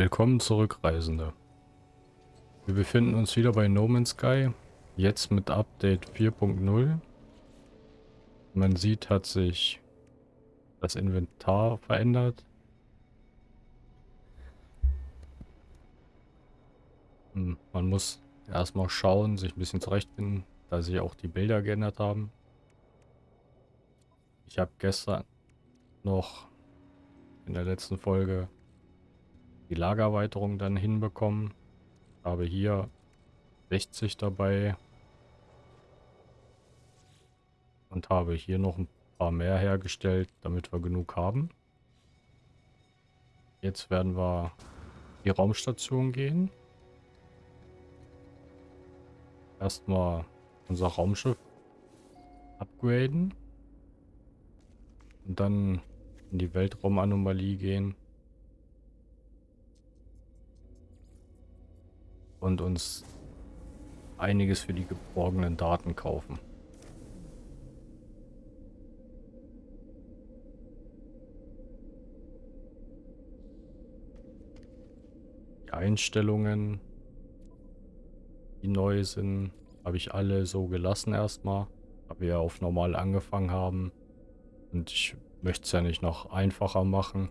Willkommen zurück, Reisende. Wir befinden uns wieder bei No Man's Sky, jetzt mit Update 4.0. Man sieht, hat sich das Inventar verändert. Hm, man muss erstmal schauen, sich ein bisschen zurechtfinden, da sich auch die Bilder geändert haben. Ich habe gestern noch in der letzten Folge die Lagererweiterung dann hinbekommen. Habe hier 60 dabei. Und habe hier noch ein paar mehr hergestellt, damit wir genug haben. Jetzt werden wir die Raumstation gehen. Erstmal unser Raumschiff upgraden. Und dann in die Weltraumanomalie gehen. Und uns einiges für die geborgenen Daten kaufen. Die Einstellungen, die neu sind, habe ich alle so gelassen erstmal. Weil wir auf normal angefangen haben. Und ich möchte es ja nicht noch einfacher machen.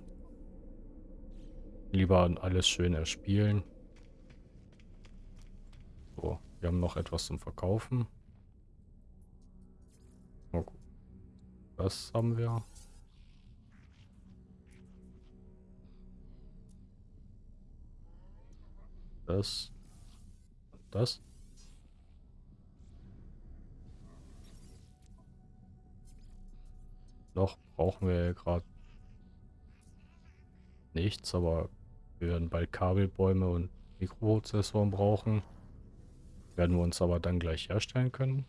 Lieber alles schön erspielen. So, wir haben noch etwas zum Verkaufen. Oh, das haben wir. Das. Das. Noch brauchen wir gerade nichts, aber wir werden bald Kabelbäume und Mikroprozessoren brauchen. Werden wir uns aber dann gleich herstellen können.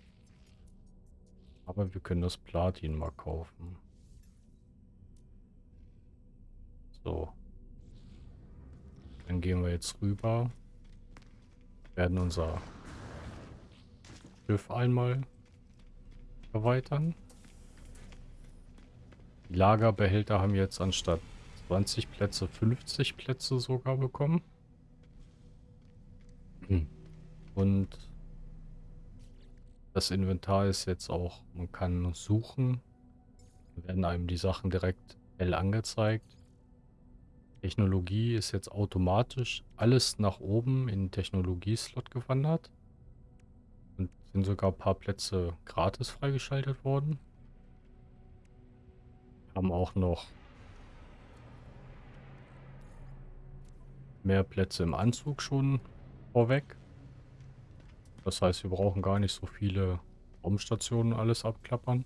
Aber wir können das Platin mal kaufen. So. Dann gehen wir jetzt rüber. Werden unser Schiff einmal erweitern. Die Lagerbehälter haben jetzt anstatt 20 Plätze 50 Plätze sogar bekommen. Und das Inventar ist jetzt auch, man kann suchen. Da werden einem die Sachen direkt hell angezeigt. Technologie ist jetzt automatisch alles nach oben in den Technologie-Slot gewandert. Und sind sogar ein paar Plätze gratis freigeschaltet worden. Haben auch noch mehr Plätze im Anzug schon vorweg. Das heißt, wir brauchen gar nicht so viele Raumstationen alles abklappern.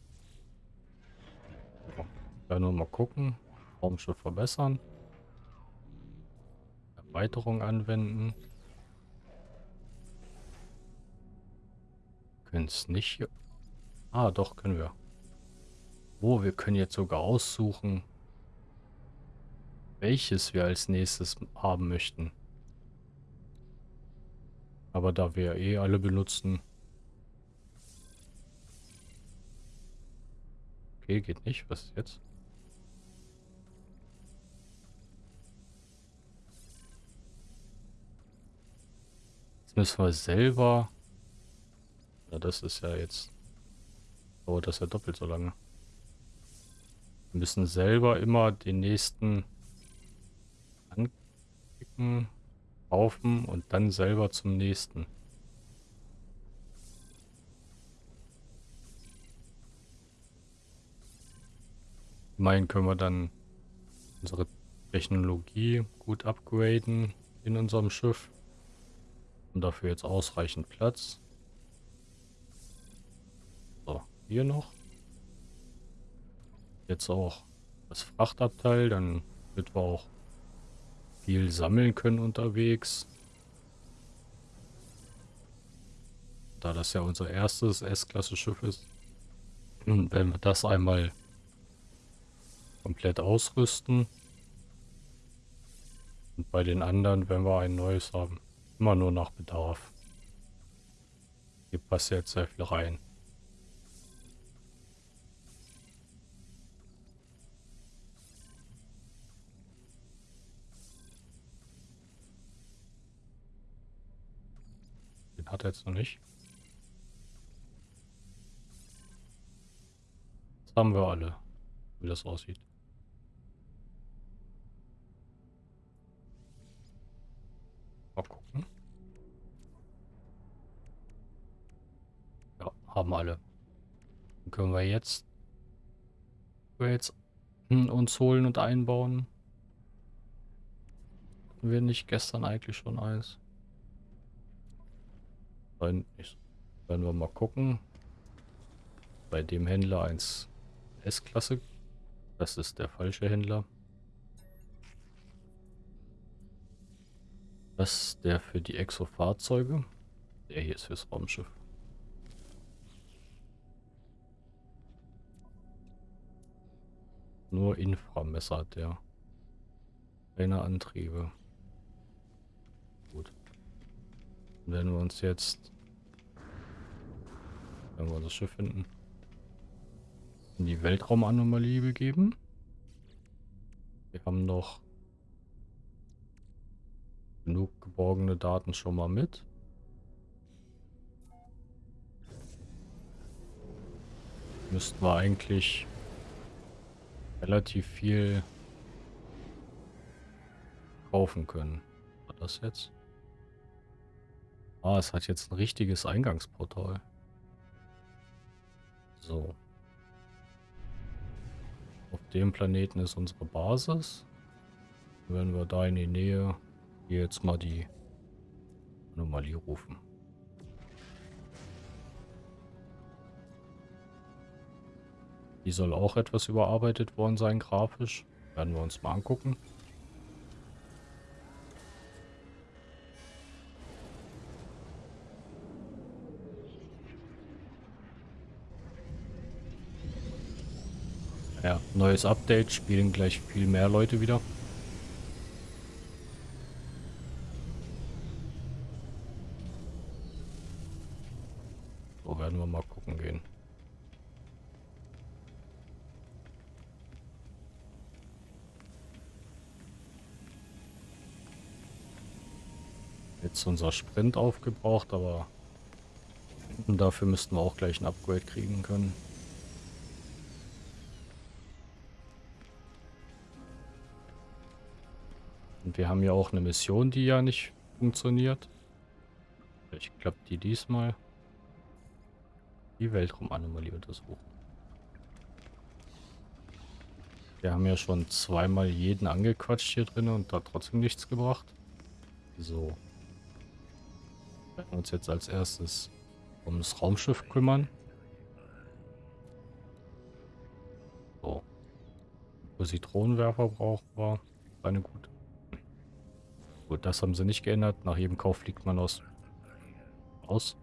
Ja, werden wir mal gucken. Raumschiff verbessern. Erweiterung anwenden. Können es nicht... Ah, doch, können wir. Oh, wir können jetzt sogar aussuchen, welches wir als nächstes haben möchten. Aber da wir eh alle benutzen... Okay, geht nicht. Was ist jetzt? Jetzt müssen wir selber... Ja, das ist ja jetzt... Dauert das ja doppelt so lange. Wir müssen selber immer den nächsten anklicken, kaufen und dann selber zum nächsten. Immerhin können wir dann unsere Technologie gut upgraden in unserem Schiff. Und dafür jetzt ausreichend Platz. So, hier noch. Jetzt auch das Frachtabteil, dann wird wir auch viel sammeln können unterwegs. Da das ja unser erstes S-Klasse-Schiff ist, wenn wir das einmal komplett ausrüsten. Und bei den anderen, wenn wir ein neues haben, immer nur nach Bedarf. Hier passt jetzt sehr viel rein. Hat er jetzt noch nicht. Das haben wir alle, wie das aussieht. Mal gucken. Ja, haben alle. Dann können wir jetzt, wir jetzt uns holen und einbauen. Hatten wir nicht gestern eigentlich schon eins? Nicht. Werden wir mal gucken. Bei dem Händler eins S-Klasse. Das ist der falsche Händler. Das ist der für die Exo-Fahrzeuge. Der hier ist fürs Raumschiff. Nur Inframesser hat der. Keine Antriebe. Gut. Dann werden wir uns jetzt, wenn wir das Schiff finden, in die Weltraumanomalie begeben. Wir haben noch genug geborgene Daten schon mal mit. Müssten wir eigentlich relativ viel kaufen können. War das jetzt? Ah, es hat jetzt ein richtiges Eingangsportal. So. Auf dem Planeten ist unsere Basis. Wenn wir da in die Nähe hier jetzt mal die Anomalie rufen. Die soll auch etwas überarbeitet worden sein, grafisch. Werden wir uns mal angucken. Ja, neues Update, spielen gleich viel mehr Leute wieder. So werden wir mal gucken gehen. Jetzt unser Sprint aufgebraucht, aber dafür müssten wir auch gleich ein Upgrade kriegen können. Und wir haben ja auch eine Mission, die ja nicht funktioniert. Vielleicht klappt die diesmal. Die Weltraumanomalie untersuchen. Wir haben ja schon zweimal jeden angequatscht hier drin und da trotzdem nichts gebracht. So. Wir werden uns jetzt als erstes um das Raumschiff kümmern. So. Positronenwerfer brauchen wir. Eine gute. Gut, das haben sie nicht geändert. Nach jedem Kauf fliegt man aus. Aus.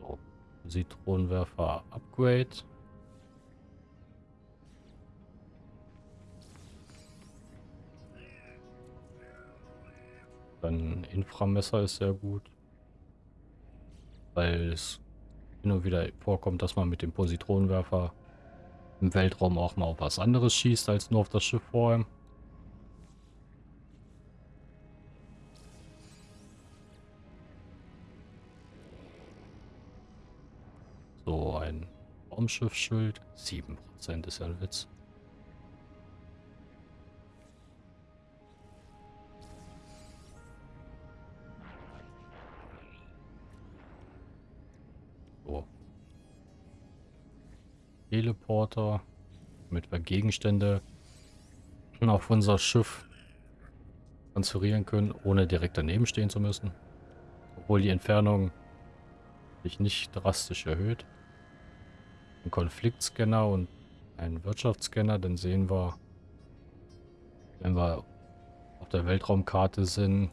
So. Zitronenwerfer Upgrade. Dann Inframesser ist sehr gut. Weil es und wieder vorkommt, dass man mit dem Positronenwerfer im Weltraum auch mal auf was anderes schießt, als nur auf das Schiff vorher. So, Raumschiffschild. 7% ist ja ein Witz. So. Teleporter, damit wir Gegenstände auf unser Schiff transferieren können, ohne direkt daneben stehen zu müssen. Obwohl die Entfernung sich nicht drastisch erhöht einen Konfliktscanner und einen Wirtschaftsscanner, dann sehen wir, wenn wir auf der Weltraumkarte sind,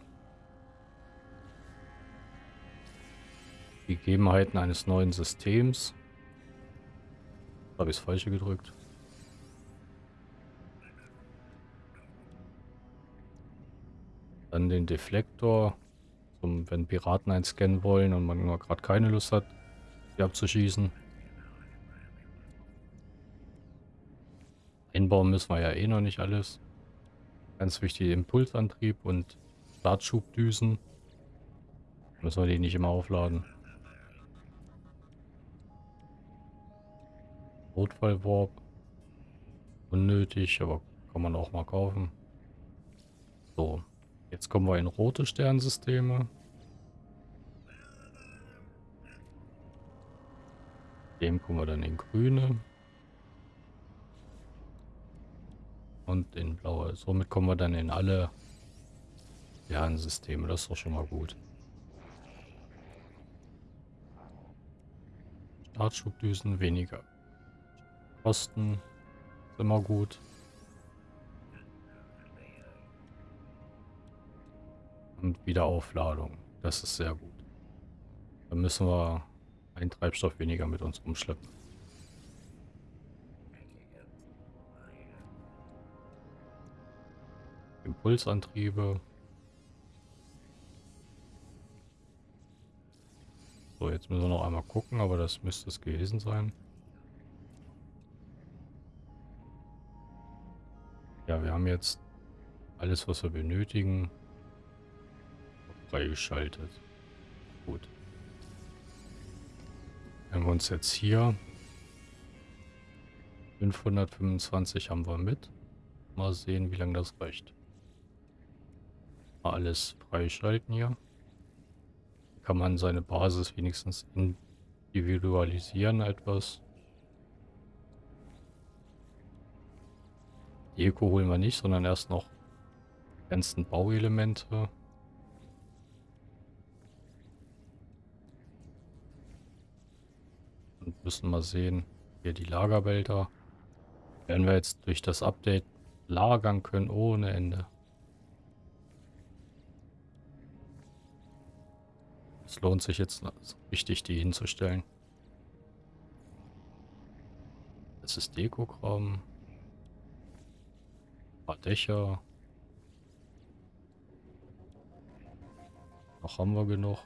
die Gegebenheiten eines neuen Systems. Habe ich das Falsche gedrückt. Dann den Deflektor, zum, wenn Piraten einscannen wollen und man gerade keine Lust hat, die abzuschießen. Einbauen müssen wir ja eh noch nicht alles. Ganz wichtig Impulsantrieb und Startschubdüsen. Müssen wir die nicht immer aufladen. Notfallwarp. Unnötig, aber kann man auch mal kaufen. So, jetzt kommen wir in rote Sternsysteme. Dem kommen wir dann in grüne. Und in blaue. Somit kommen wir dann in alle Sternsysteme. Das ist doch schon mal gut. Startschubdüsen weniger. Kosten ist immer gut. Und Wiederaufladung. Das ist sehr gut. Dann müssen wir einen Treibstoff weniger mit uns umschleppen. Impulsantriebe. So, jetzt müssen wir noch einmal gucken, aber das müsste es gewesen sein. Ja, wir haben jetzt alles, was wir benötigen, freigeschaltet. Gut. Wenn wir uns jetzt hier 525 haben wir mit. Mal sehen, wie lange das reicht. Mal alles freischalten hier kann man seine Basis wenigstens individualisieren etwas. Die Eco holen wir nicht, sondern erst noch die ganzen Bauelemente. Und müssen mal sehen, hier die Lagerbälter. Werden wir jetzt durch das Update lagern können ohne Ende. Es lohnt sich jetzt richtig, die hinzustellen. Das ist Dekokram. Ein paar Dächer. Noch haben wir genug.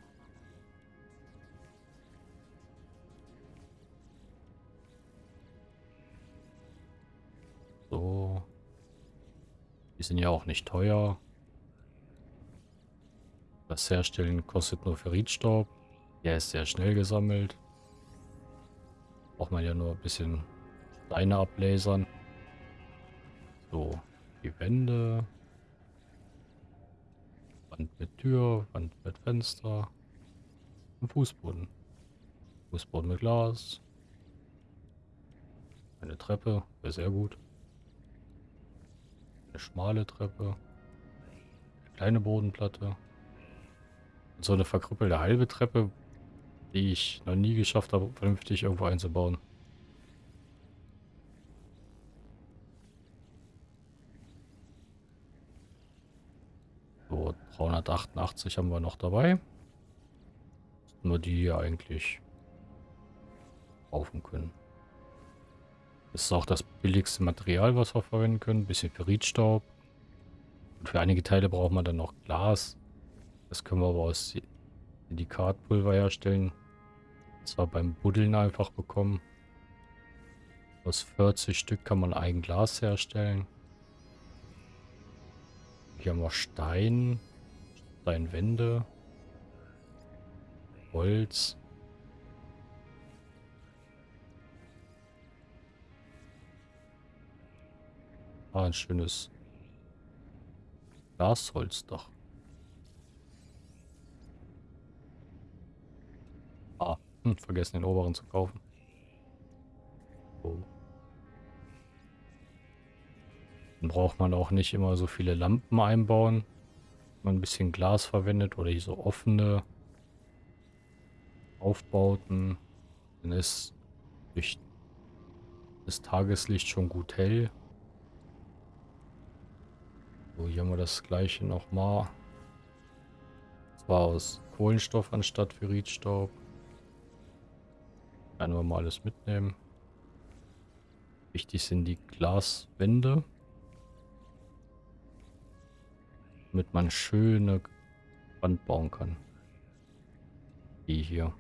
So. Die sind ja auch nicht teuer. Das Herstellen kostet nur Ferritstaub. Der ist sehr schnell gesammelt. Braucht man ja nur ein bisschen Steine ablasern. So, die Wände. Wand mit Tür, Wand mit Fenster. Und Fußboden. Fußboden mit Glas. Eine Treppe, wäre sehr gut. Eine schmale Treppe. Eine kleine Bodenplatte so eine verkrüppelte halbe Treppe, die ich noch nie geschafft habe, vernünftig irgendwo einzubauen. So, 388 haben wir noch dabei. Nur die hier eigentlich kaufen können. Das ist auch das billigste Material, was wir verwenden können. Ein bisschen Ferritstaub. Und für einige Teile braucht man dann noch Glas. Das können wir aber aus Silikatpulver herstellen. Und zwar beim Buddeln einfach bekommen. Aus 40 Stück kann man ein Glas herstellen. Hier haben wir Stein, Steinwände, Holz. Ah, ein schönes Glasholzdach. Hm, vergessen den oberen zu kaufen. So. Dann braucht man auch nicht immer so viele Lampen einbauen. Wenn man ein bisschen Glas verwendet oder hier so offene Aufbauten, dann ist durch das Tageslicht schon gut hell. So, hier haben wir das gleiche nochmal. Zwar aus Kohlenstoff anstatt Ferritstaub. Werden wir mal alles mitnehmen. Wichtig sind die Glaswände. Damit man schöne Wand bauen kann. Die hier.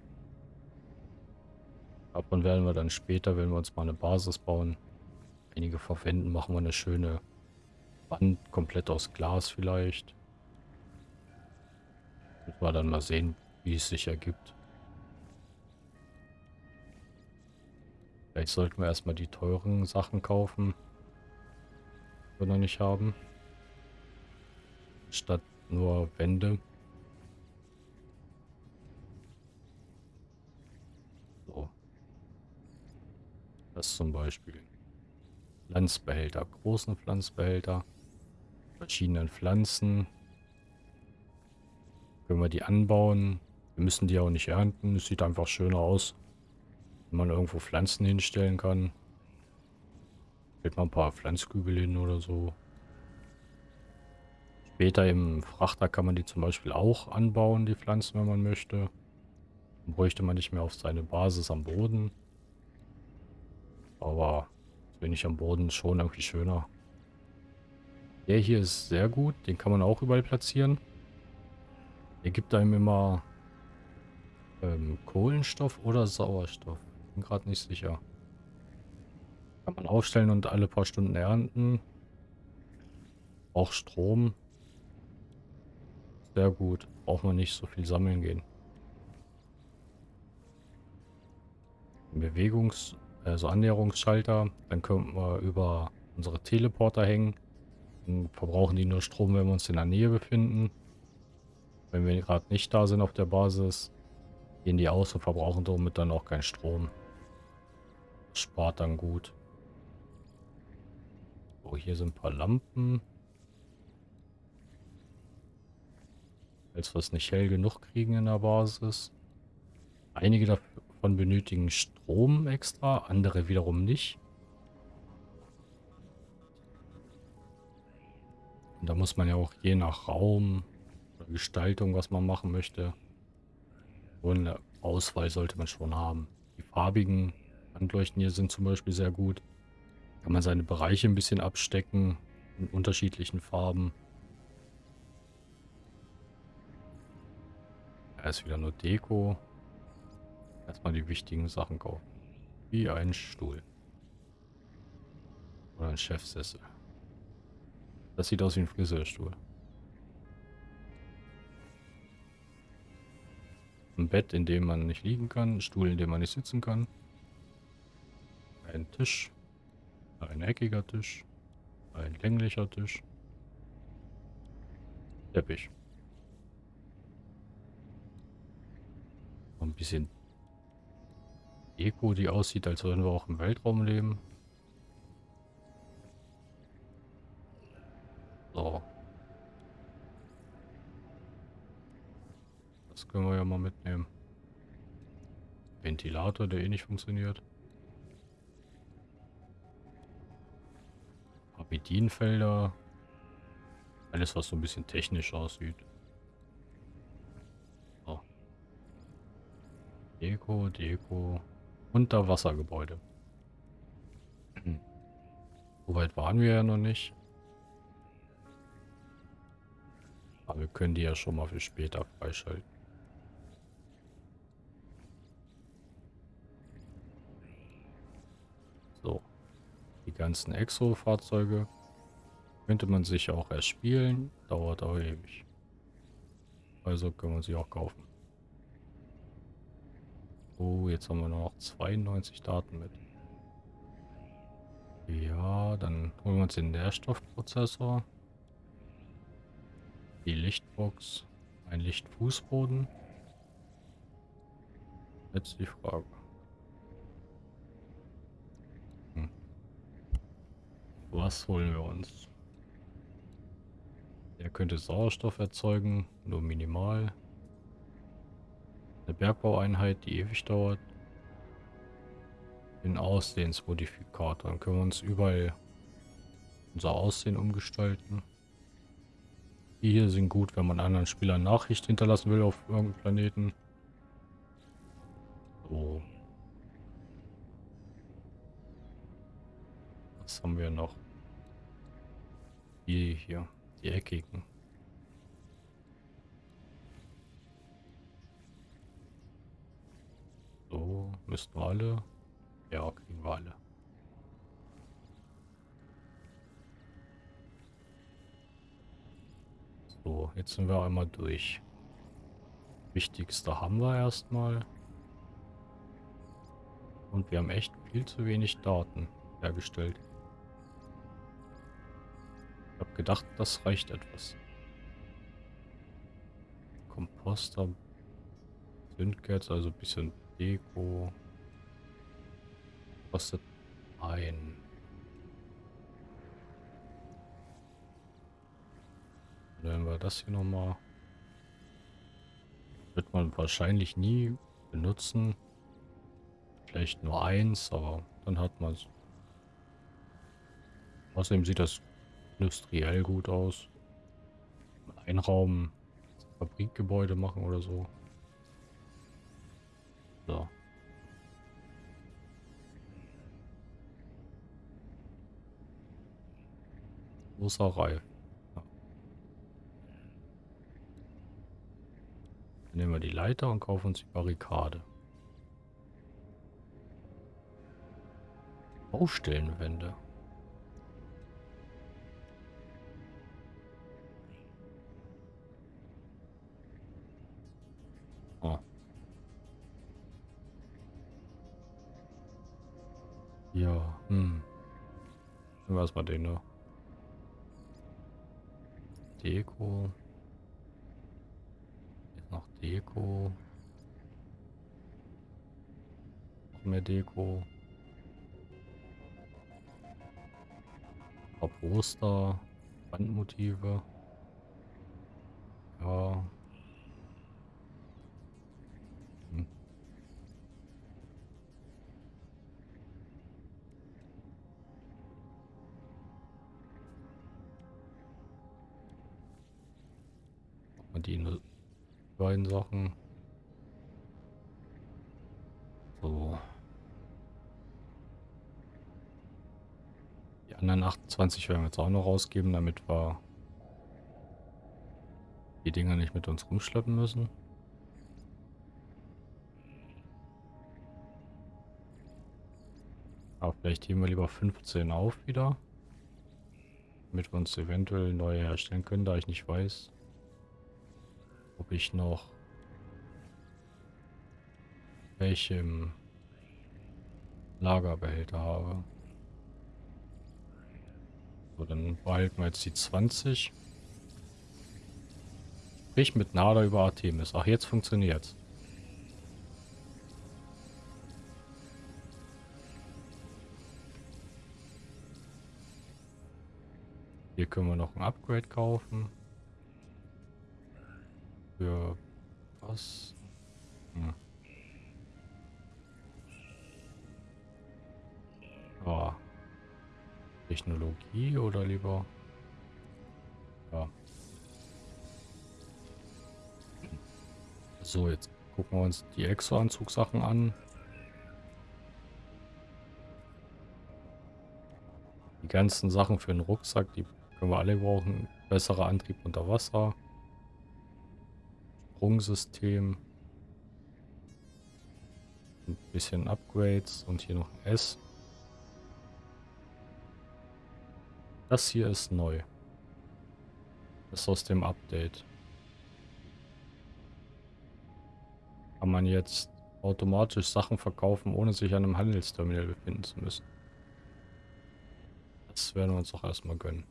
Davon werden wir dann später, wenn wir uns mal eine Basis bauen, einige verwenden, machen wir eine schöne Wand komplett aus Glas vielleicht. Müssen wir dann mal sehen, wie es sich ergibt. Vielleicht sollten wir erstmal die teuren Sachen kaufen, die wir noch nicht haben. Statt nur Wände. So. Das zum Beispiel. Pflanzbehälter, großen Pflanzbehälter, verschiedenen Pflanzen. Können wir die anbauen. Wir müssen die auch nicht ernten. Es sieht einfach schöner aus, wenn man irgendwo Pflanzen hinstellen kann. Stellt man ein paar Pflanzkübel hin oder so. Später im Frachter kann man die zum Beispiel auch anbauen, die Pflanzen, wenn man möchte. Dann bräuchte man nicht mehr auf seine Basis am Boden. Aber bin ich am Boden schon irgendwie schöner. Der hier ist sehr gut. Den kann man auch überall platzieren. Der gibt einem immer ähm, Kohlenstoff oder Sauerstoff. Bin gerade nicht sicher. Kann man aufstellen und alle paar Stunden ernten. Auch Strom. Sehr gut. Braucht man nicht so viel sammeln gehen. Bewegungs also Annäherungsschalter. Dann können wir über unsere Teleporter hängen. Dann verbrauchen die nur Strom, wenn wir uns in der Nähe befinden. Wenn wir gerade nicht da sind auf der Basis, gehen die aus und verbrauchen somit dann auch keinen Strom. Spart dann gut. So, hier sind ein paar Lampen. Falls wir es nicht hell genug kriegen in der Basis. Einige davon benötigen Strom extra, andere wiederum nicht. Und da muss man ja auch je nach Raum oder Gestaltung, was man machen möchte, so eine Auswahl sollte man schon haben. Die farbigen Handleuchten hier sind zum Beispiel sehr gut. Kann man seine Bereiche ein bisschen abstecken in unterschiedlichen Farben. Da ist wieder nur Deko. Erstmal die wichtigen Sachen kaufen. Wie ein Stuhl. Oder ein Chefsessel. Das sieht aus wie ein Friseurstuhl. Ein Bett, in dem man nicht liegen kann. Ein Stuhl, in dem man nicht sitzen kann. Ein Tisch. Ein eckiger Tisch. Ein länglicher Tisch. Teppich. Ein bisschen Deko, die aussieht, als würden wir auch im Weltraum leben. So. Das können wir ja mal mitnehmen. Ventilator, der eh nicht funktioniert. Bedienfelder. Alles, was so ein bisschen technisch aussieht. So. Deko, Deko. Unterwassergebäude. So weit waren wir ja noch nicht. Aber wir können die ja schon mal für später freischalten. So. Die ganzen Exo-Fahrzeuge könnte man sich auch erspielen. Dauert aber ewig. Also können wir sie auch kaufen. Oh, jetzt haben wir noch 92 Daten mit. Ja, dann holen wir uns den Nährstoffprozessor. Die Lichtbox. Ein Lichtfußboden. Jetzt die Frage. Was holen wir uns? Der könnte Sauerstoff erzeugen, nur minimal. Eine Bergbaueinheit, die ewig dauert. Den Aussehensmodifikator. Dann können wir uns überall unser Aussehen umgestalten. Die hier sind gut, wenn man anderen Spielern Nachricht hinterlassen will auf irgendeinem Planeten. So. Was haben wir noch? Die hier, die eckigen. So, müssten wir alle. Ja, kriegen wir alle. So, jetzt sind wir einmal durch. Wichtigste haben wir erstmal. Und wir haben echt viel zu wenig Daten hergestellt. Gedacht, das reicht etwas. Komposter, Zündkerze, also ein bisschen Deko. Kostet ein. Nehmen wir das hier nochmal. Wird man wahrscheinlich nie benutzen. Vielleicht nur eins, aber dann hat man es. Außerdem sieht das industriell gut aus. Ein Raum Fabrikgebäude machen oder so. So. Reif. Ja. Nehmen wir die Leiter und kaufen uns die Barrikade. Baustellenwände. Ja, hm. Was war denn da? Deko. Jetzt noch Deko. Noch mehr Deko. paar Poster, Wandmotive. Ja. Beiden Sachen. So. anderen 28 werden wir jetzt auch noch rausgeben, damit wir die Dinger nicht mit uns rumschleppen müssen. Aber vielleicht heben wir lieber 15 auf wieder. Damit wir uns eventuell neue herstellen können, da ich nicht weiß, ob ich noch welche im Lagerbehälter habe. So, dann behalten wir jetzt die 20. Sprich mit Nada über Artemis. Ach, jetzt funktioniert's. Hier können wir noch ein Upgrade kaufen. Für was? Hm. Oh. Technologie oder lieber... Ja. So, jetzt gucken wir uns die Exo-Anzugsachen an. Die ganzen Sachen für den Rucksack, die können wir alle brauchen. Besserer Antrieb unter Wasser. Sprungsystem. Ein bisschen Upgrades und hier noch ein S. Das hier ist neu. Das ist aus dem Update. Kann man jetzt automatisch Sachen verkaufen, ohne sich an einem Handelsterminal befinden zu müssen. Das werden wir uns auch erstmal gönnen.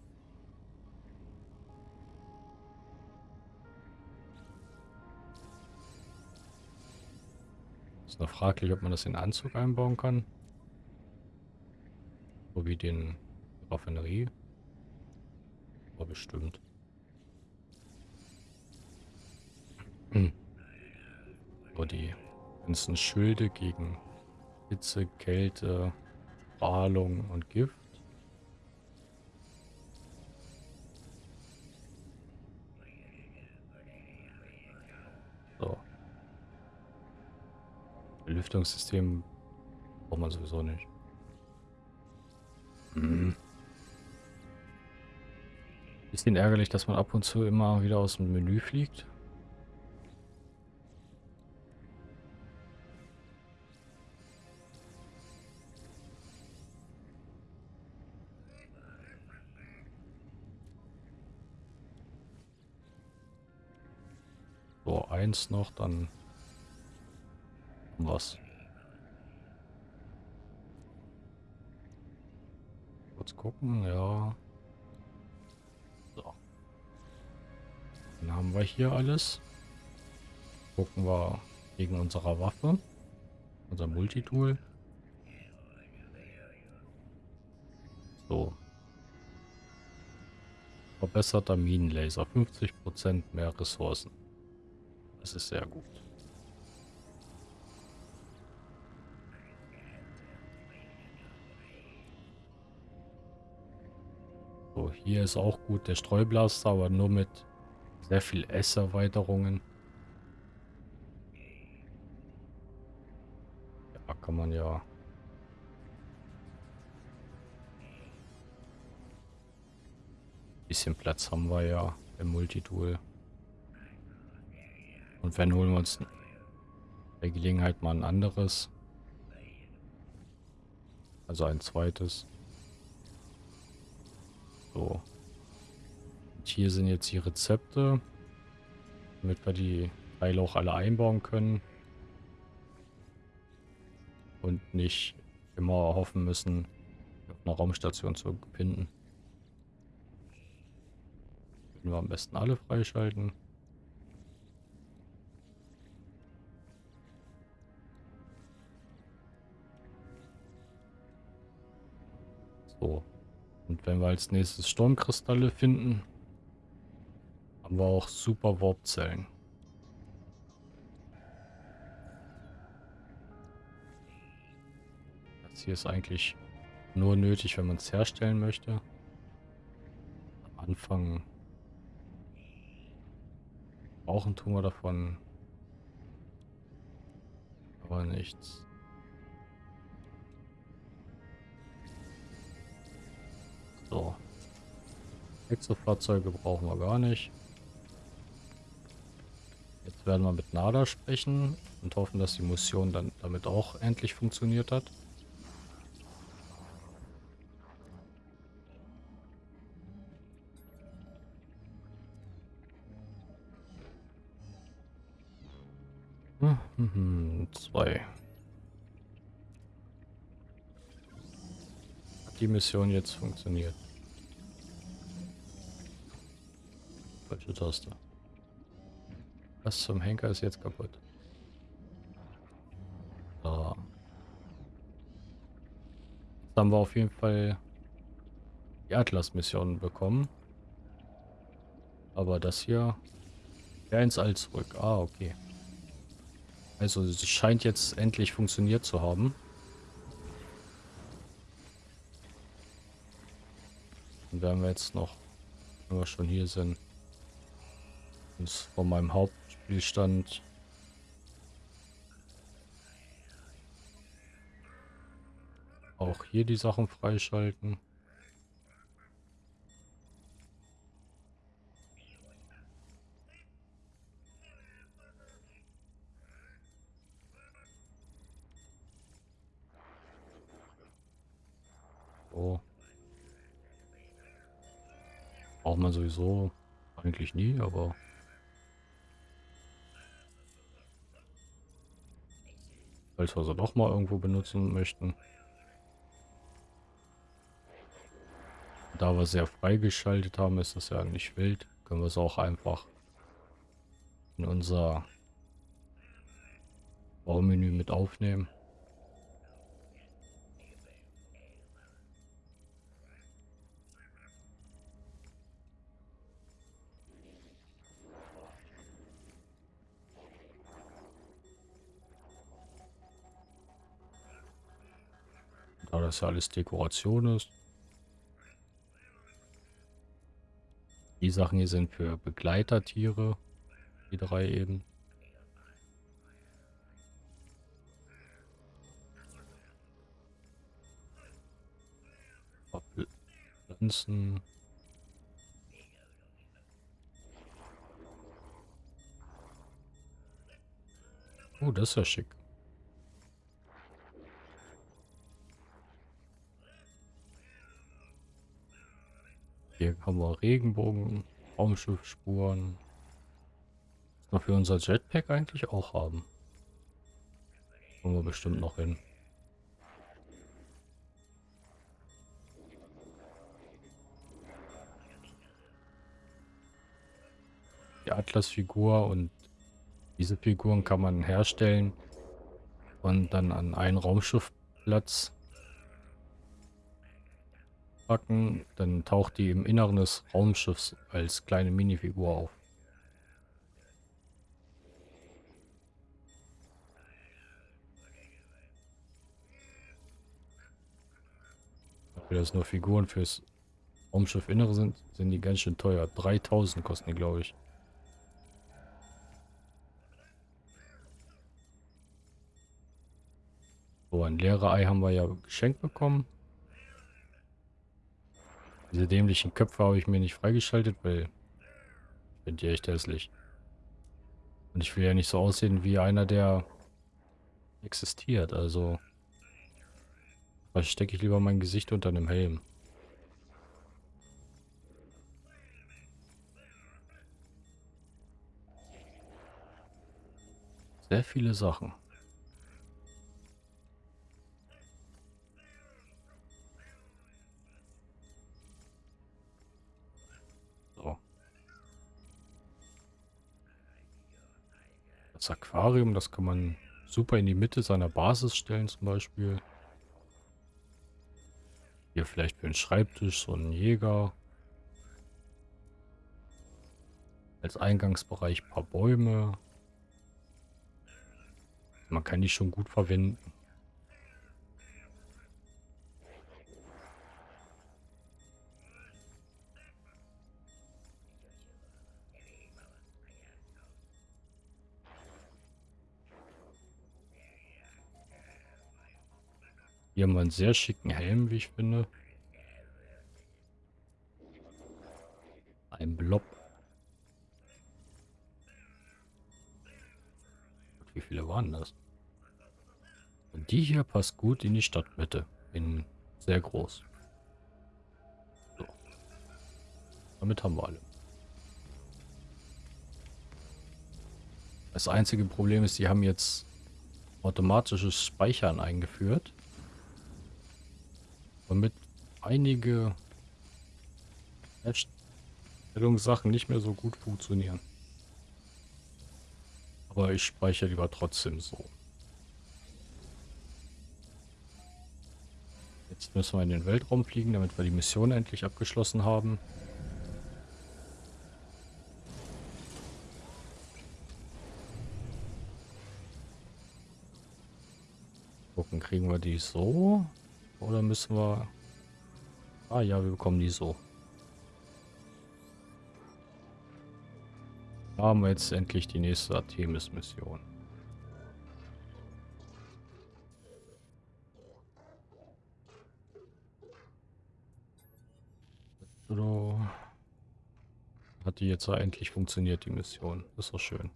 Noch fraglich, ob man das in Anzug einbauen kann. So wie den Raffinerie. Aber bestimmt. Hm. Die ganzen Schilde gegen Hitze, Kälte, Strahlung und Gift. Belüftungssystem braucht man sowieso nicht. Hm. Bisschen ärgerlich, dass man ab und zu immer wieder aus dem Menü fliegt. So, eins noch, dann was. Kurz gucken, ja. So. Dann haben wir hier alles. Gucken wir gegen unsere Waffe. Unser Multitool. So. Verbesserter Minenlaser. 50% mehr Ressourcen. Das ist sehr gut. So, hier ist auch gut der Streublaster, aber nur mit sehr viel S-Erweiterungen. Ja, kann man ja... Bisschen Platz haben wir ja im Multitool. Und wenn holen wir uns bei Gelegenheit mal ein anderes. Also ein zweites. So. Und hier sind jetzt die Rezepte. Damit wir die Teile auch alle einbauen können. Und nicht immer hoffen müssen, auf einer Raumstation zu finden. Können wir am besten alle freischalten. So. Und wenn wir als nächstes Sturmkristalle finden, haben wir auch super Warpzellen. Das hier ist eigentlich nur nötig, wenn man es herstellen möchte. Am Anfang brauchen tun wir davon aber nichts. So. Exofahrzeuge brauchen wir gar nicht. Jetzt werden wir mit Nada sprechen und hoffen, dass die Mission dann damit auch endlich funktioniert hat. Hm, hm, hm, zwei. Die Mission jetzt funktioniert. Falsche Taste. Was zum Henker ist jetzt kaputt? So. Jetzt haben wir auf jeden Fall die Atlas-Mission bekommen. Aber das hier wäre ins All zurück. Ah, okay. Also es scheint jetzt endlich funktioniert zu haben. Dann werden wir jetzt noch, wenn wir schon hier sind, uns von meinem Hauptspielstand auch hier die Sachen freischalten. Oh. Braucht man sowieso eigentlich nie, aber... Falls wir sie doch mal irgendwo benutzen möchten. Da wir sehr freigeschaltet haben, ist das ja nicht wild. Können wir es auch einfach in unser Baumenü mit aufnehmen. Da das ja alles Dekoration ist. Die Sachen hier sind für Begleitertiere. Die drei eben. Pflanzen. Oh, das ist ja schick. Hier haben wir Regenbogen, Raumschiffspuren. wir für unser Jetpack eigentlich auch haben. Kommen wir bestimmt noch hin. Die Atlas-Figur und diese Figuren kann man herstellen und dann an einen Raumschiffplatz packen. Dann taucht die im Inneren des Raumschiffs als kleine Minifigur auf. Dafür, dass nur Figuren fürs Raumschiff Innere sind, sind die ganz schön teuer. 3000 kosten die, glaube ich. So, ein leere Ei haben wir ja geschenkt bekommen. Diese dämlichen Köpfe habe ich mir nicht freigeschaltet, weil ich bin die echt hässlich. Und ich will ja nicht so aussehen wie einer, der existiert. Also stecke ich lieber mein Gesicht unter einem Helm. Sehr viele Sachen. Das Aquarium, das kann man super in die Mitte seiner Basis stellen zum Beispiel. Hier vielleicht für einen Schreibtisch so ein Jäger. Als Eingangsbereich ein paar Bäume. Man kann die schon gut verwenden. Hier haben wir einen sehr schicken Helm, wie ich finde. Ein Blob. Wie viele waren das? Und die hier passt gut in die Stadtmitte. In sehr groß. So. Damit haben wir alle. Das einzige Problem ist, die haben jetzt automatisches Speichern eingeführt damit einige Herstellungssachen nicht mehr so gut funktionieren. Aber ich speichere lieber trotzdem so. Jetzt müssen wir in den Weltraum fliegen, damit wir die Mission endlich abgeschlossen haben. Gucken, kriegen wir die so? Oder müssen wir... Ah ja, wir bekommen die so. Da haben wir jetzt endlich die nächste Artemis-Mission. Hat die jetzt endlich funktioniert, die Mission. Ist doch schön.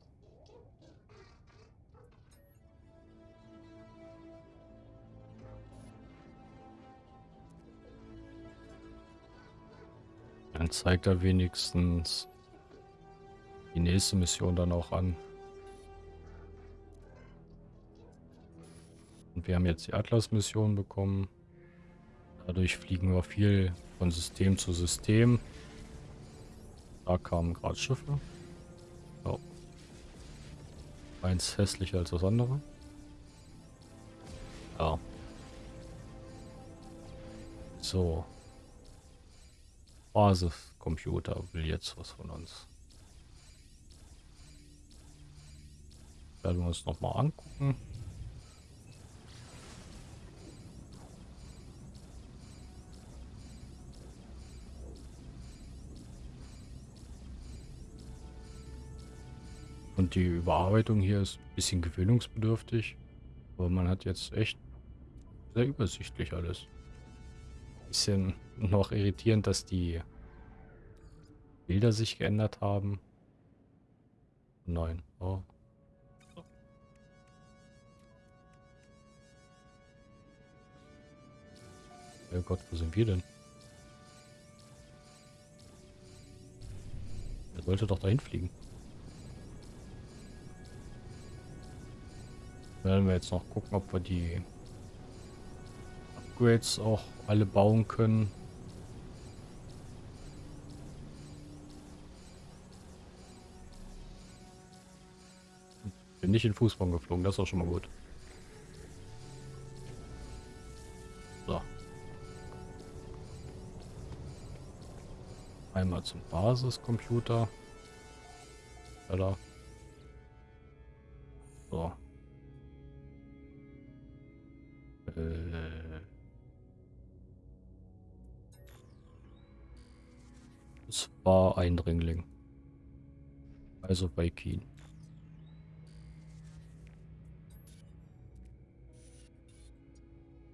Zeigt er wenigstens die nächste Mission dann auch an. Und wir haben jetzt die Atlas-Mission bekommen. Dadurch fliegen wir viel von System zu System. Da kamen gerade Schiffe. Oh. Eins hässlicher als das andere. Ja. So. Basiscomputer will jetzt was von uns. Werden wir uns noch mal angucken. Und die Überarbeitung hier ist ein bisschen gewöhnungsbedürftig. Aber man hat jetzt echt sehr übersichtlich alles bisschen noch irritierend, dass die Bilder sich geändert haben. Nein. Oh. Oh Gott, wo sind wir denn? Er sollte doch dahin fliegen. Dann werden wir jetzt noch gucken, ob wir die Upgrades auch alle bauen können. Bin nicht in Fußball geflogen, das ist auch schon mal gut. So. Einmal zum Basiscomputer. Oder? So. Äh. Es war Eindringling. Also bei Keen.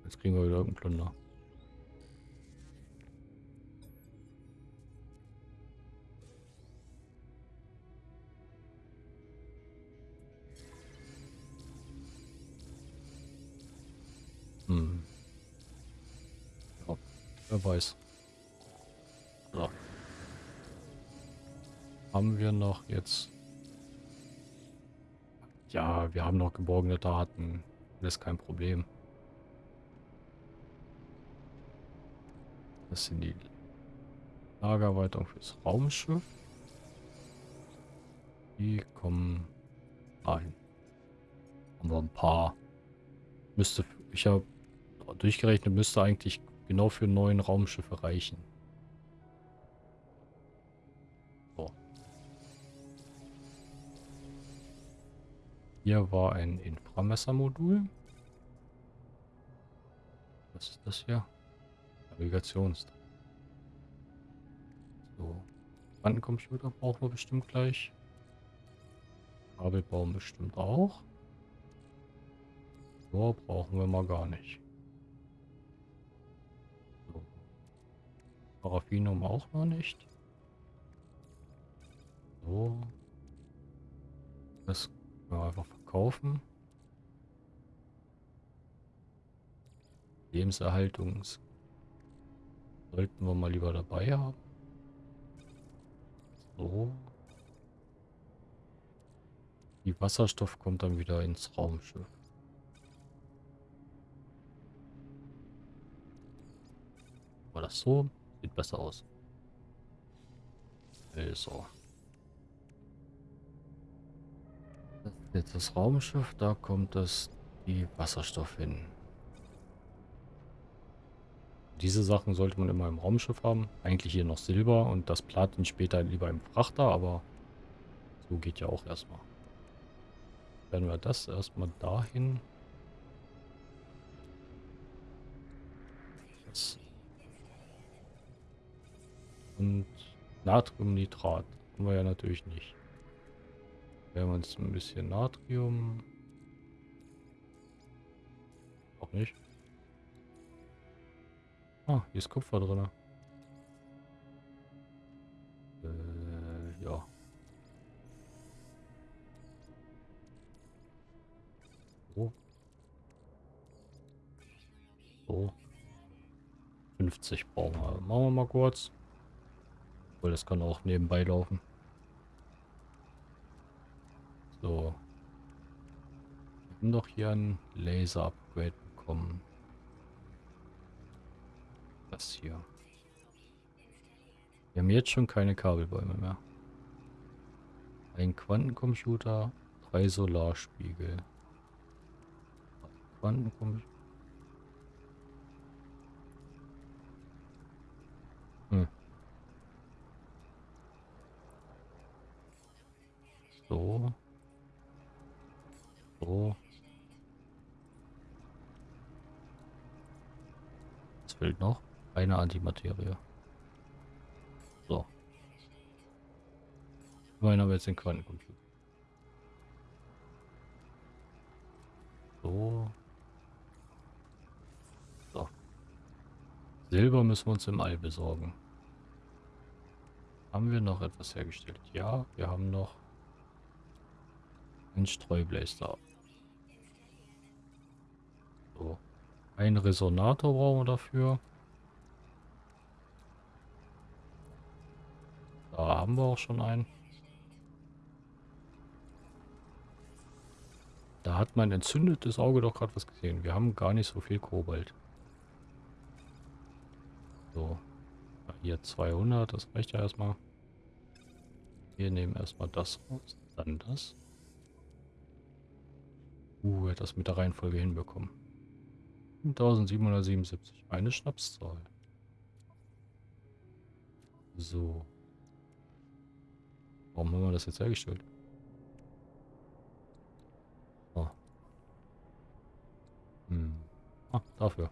Jetzt kriegen wir wieder irgendeinen Plunder. Hm. Ja, wer weiß. So. Haben wir noch jetzt... Ja, wir haben noch geborgene Daten. Das ist kein Problem. Das sind die Lagerweiterung fürs Raumschiff. Die kommen ein. Haben wir ein paar. Müsste, ich habe durchgerechnet, müsste eigentlich genau für neun Raumschiffe reichen. Hier war ein Inframessermodul. Was ist das hier? Navigations. So. Quantencomputer brauchen wir bestimmt gleich. Kabelbaum bestimmt auch. So brauchen wir mal gar nicht. So. Paraffinum auch noch nicht. So. Das können wir einfach verkaufen. Lebenserhaltungs Sollten wir mal lieber dabei haben. So. Die Wasserstoff kommt dann wieder ins Raumschiff. War das so? Sieht besser aus. Also. Jetzt das Raumschiff, da kommt das die Wasserstoff hin. Diese Sachen sollte man immer im Raumschiff haben. Eigentlich hier noch Silber und das Platin später lieber im Frachter, aber so geht ja auch erstmal. Werden wir das erstmal dahin. Das und Natriumnitrat haben wir ja natürlich nicht. Wir uns ein bisschen Natrium. Auch nicht. Ah, hier ist Kupfer drin. Äh, ja. So. So. 50 brauchen wir. Machen wir mal kurz. Weil das kann auch nebenbei laufen. So. Wir haben doch hier ein Laser-Upgrade bekommen das hier? Wir haben jetzt schon keine Kabelbäume mehr. Ein Quantencomputer, drei Solarspiegel. Quantencomputer. Hm. So. So. Was fehlt noch? Eine Antimaterie. So. Immerhin haben wir jetzt den Quantencomputer. So. So. Silber müssen wir uns im All besorgen. Haben wir noch etwas hergestellt? Ja, wir haben noch einen Streublaster. So. Ein Resonator brauchen wir dafür. Da haben wir auch schon einen. Da hat mein entzündetes Auge doch gerade was gesehen. Wir haben gar nicht so viel Kobalt. So. Hier 200, das reicht ja erstmal. Wir nehmen erstmal das raus, dann das. Uh, das mit der Reihenfolge hinbekommen. 1777, eine Schnapszahl. So. Warum haben wir das jetzt hergestellt? Oh. Hm. Ah, dafür.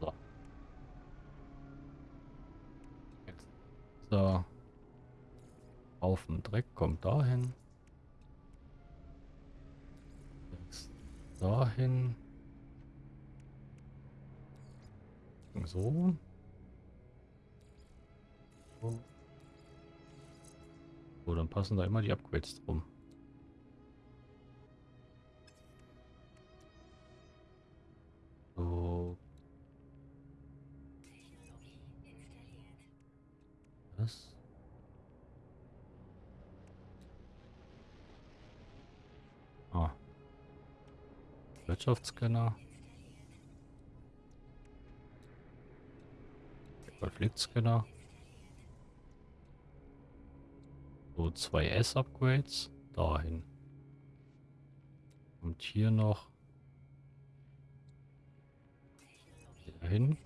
So. Jetzt. So. Haufen Dreck kommt dahin. Jetzt dahin. So. So, dann passen da immer die Upgrades drum. So. Was? Ah. Wirtschaftsscanner. Konfliktscanner. So, zwei S-Upgrades. Dahin. Und hier noch. Dahin.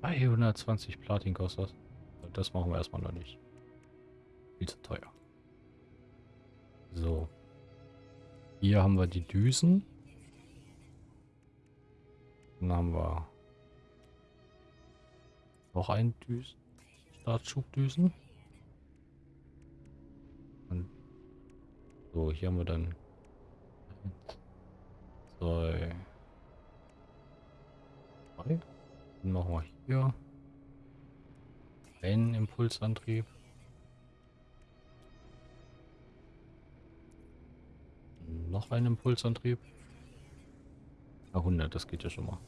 220 Platin kostet das. Das machen wir erstmal noch nicht. Viel zu teuer. So. Hier haben wir die Düsen. Dann haben wir noch einen Düsen. Startschubdüsen. Und so, hier haben wir dann zwei, drei. Dann machen wir hier einen Impulsantrieb. Noch einen Impulsantrieb. 100, das geht ja schon mal.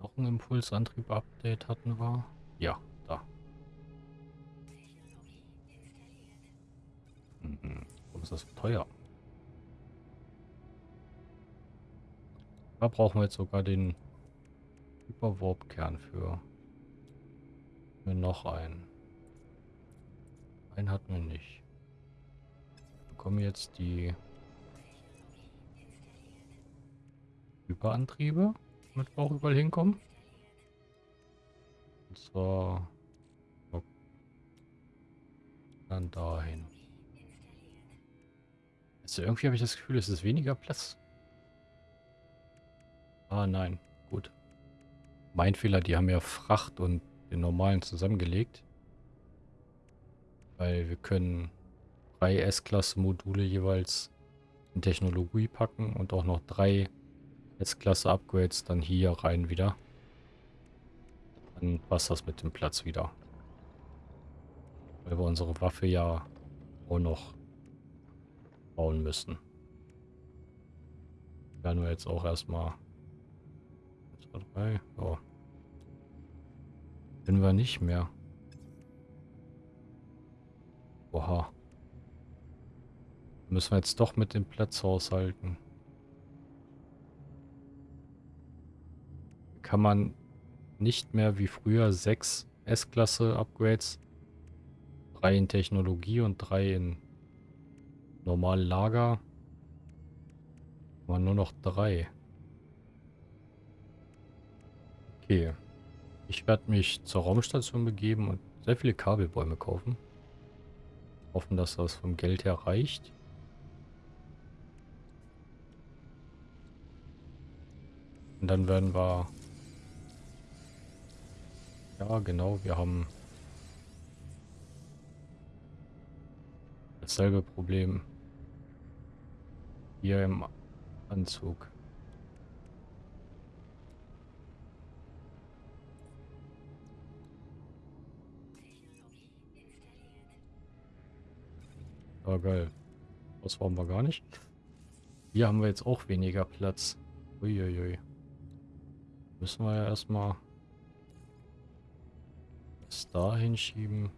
Noch ein Impulsantrieb-Update hatten wir. Ja, da. Mhm. Warum ist das so teuer? Da brauchen wir jetzt sogar den Hyperwarp-Kern für. für noch einen. Einen hatten wir nicht. Bekommen jetzt die Hyperantriebe, damit wir auch überall hinkommen. Und zwar dann dahin. Also irgendwie habe ich das Gefühl, es ist weniger Platz. Ah nein, gut. Mein Fehler, die haben ja Fracht und den normalen zusammengelegt. Weil wir können drei S-Klasse-Module jeweils in Technologie packen und auch noch drei S-Klasse-Upgrades dann hier rein wieder. Dann passt das mit dem Platz wieder. Weil wir unsere Waffe ja auch noch bauen müssen. Werden wir jetzt auch erstmal... 2, 3, ja. Können wir nicht mehr. Oha. Müssen wir jetzt doch mit dem Platz haushalten. Kann man nicht mehr wie früher sechs S-Klasse-Upgrades, drei in Technologie und drei in normal Lager, aber nur noch drei. Okay. Ich werde mich zur Raumstation begeben und sehr viele Kabelbäume kaufen. Hoffen, dass das vom Geld her reicht. Und dann werden wir ja, genau, wir haben dasselbe Problem hier im Anzug. Ja, geil. Das wollen wir gar nicht. Hier haben wir jetzt auch weniger Platz. Uiuiui. Müssen wir ja erstmal das da hinschieben.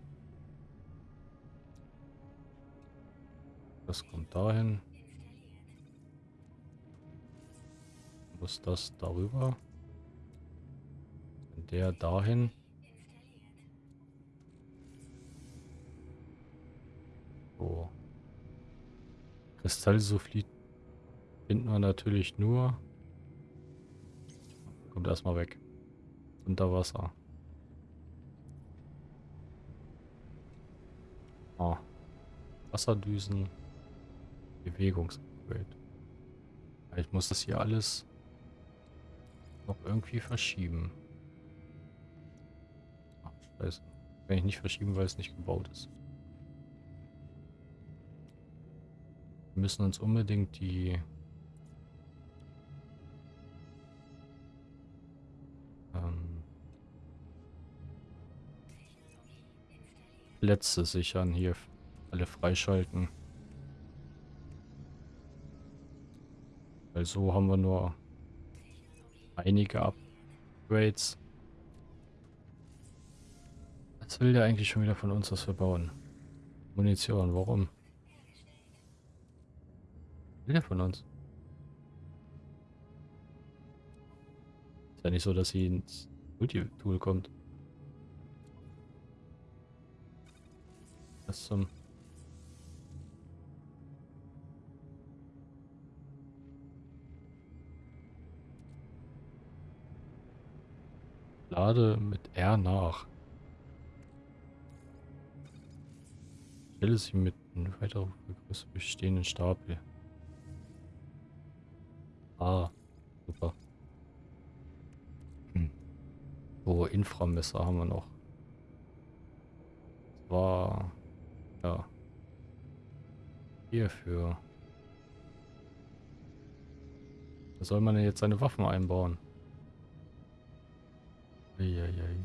Das kommt dahin. Muss das darüber? Der dahin. So. Kristallsulfid finden wir natürlich nur. Kommt erstmal weg. Unter Wasser. Ah. Wasserdüsen. Bewegungsupgrade. Ich muss das hier alles noch irgendwie verschieben. Ach, scheiße. Kann ich nicht verschieben, weil es nicht gebaut ist. Wir müssen uns unbedingt die Plätze sichern hier alle freischalten. Weil so haben wir nur einige Upgrades. Was will der eigentlich schon wieder von uns, was wir bauen? Munition, warum? will der von uns? Ist ja nicht so, dass sie ins Multi-Tool kommt. Was zum... Lade mit R nach. Stelle sie mit einem weiter bestehenden Stapel. Ah, super. Hm. So, Inframesser haben wir noch. Das war... Ja. Hierfür. Da soll man denn jetzt seine Waffen einbauen? Eieiei.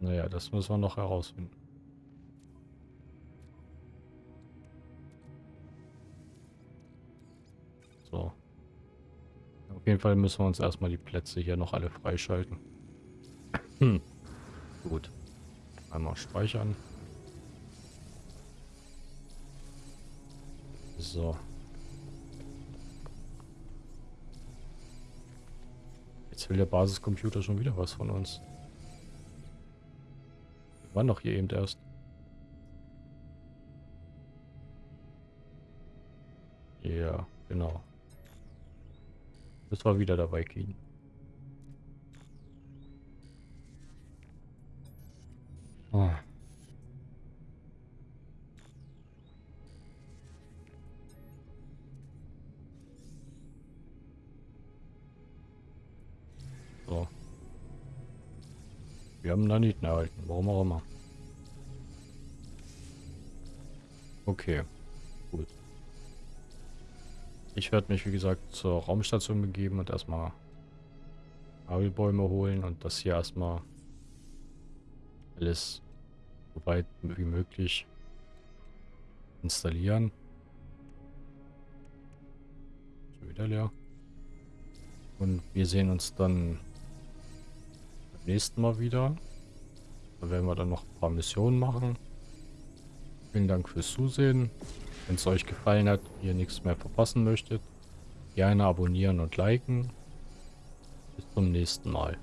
Naja, das müssen wir noch herausfinden. So. Auf jeden Fall müssen wir uns erstmal die Plätze hier noch alle freischalten. Hm. Gut. Einmal speichern. So. Jetzt will der Basiscomputer schon wieder was von uns. Wir waren doch hier eben erst. Ja, genau. Das war wieder dabei kriegen. Haben Naniten erhalten, warum auch immer. Okay. Ich werde mich, wie gesagt, zur Raumstation begeben und erstmal Kabelbäume holen und das hier erstmal alles so weit wie möglich installieren. Schon wieder leer. Und wir sehen uns dann beim nächsten Mal wieder. Da werden wir dann noch ein paar Missionen machen. Vielen Dank fürs Zusehen. Wenn es euch gefallen hat ihr nichts mehr verpassen möchtet, gerne abonnieren und liken. Bis zum nächsten Mal.